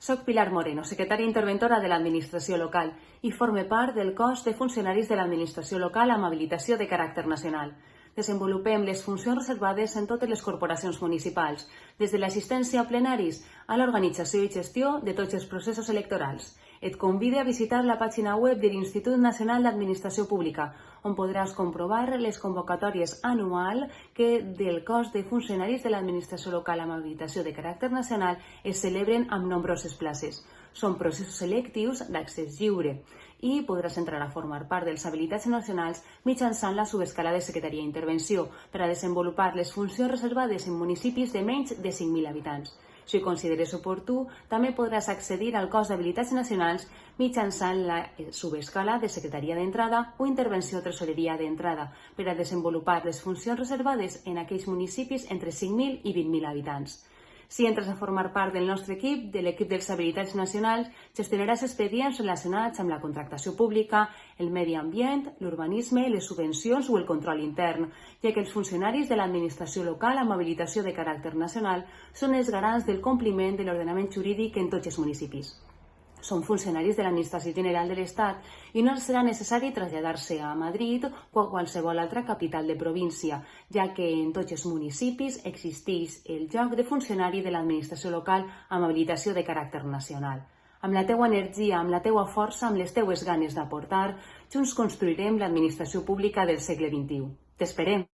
Soc Pilar Moreno, secretària interventora de l'Administració Local i forme part del cos de funcionaris de l'Administració Local amb habilitació de caràcter nacional. Desenvolupem les funcions reservades en totes les corporacions municipals, des de l'assistència a plenaris a l'organització i gestió de tots els processos electorals. Et convide a visitar la pàgina web de l'Institut Nacional d'Administració Pública, on podràs comprovar les convocatòries anual que del cos de funcionaris de l'administració local amb habilitació de caràcter nacional es celebren amb nombroses places. Són processos selectius d'accés lliure i podràs entrar a formar part dels habilitats nacionals mitjançant la subescala de Secretaria d'Intervenció per a desenvolupar les funcions reservades en municipis de menys de 5.000 habitants. Si ho consideres oportú, també podràs accedir al cos d'habilitats nacionals mitjançant la subescala de secretaria d'entrada o intervenció tresoreria d'entrada per a desenvolupar les funcions reservades en aquells municipis entre 5.000 i 20.000 habitants. Si entres a formar part del nostre equip, de l'equip dels habilitats nacionals, gestionaràs expedients relacionats amb la contractació pública, el medi ambient, l'urbanisme, les subvencions o el control intern, ja que els funcionaris de l'administració local amb habilitació de caràcter nacional són els garants del compliment de l'ordenament jurídic en tots els municipis són funcionaris de l'Administració General de l'Estat i no serà necessari traslladar-se a Madrid o a qualsevol altra capital de província, ja que en tots els municipis existeix el lloc de funcionari de l'administració local amb habilitació de caràcter nacional. Amb la teua energia, amb la teua força, amb les teues ganes d'aportar, junts construirem l'administració pública del segle XXI. T'esperem!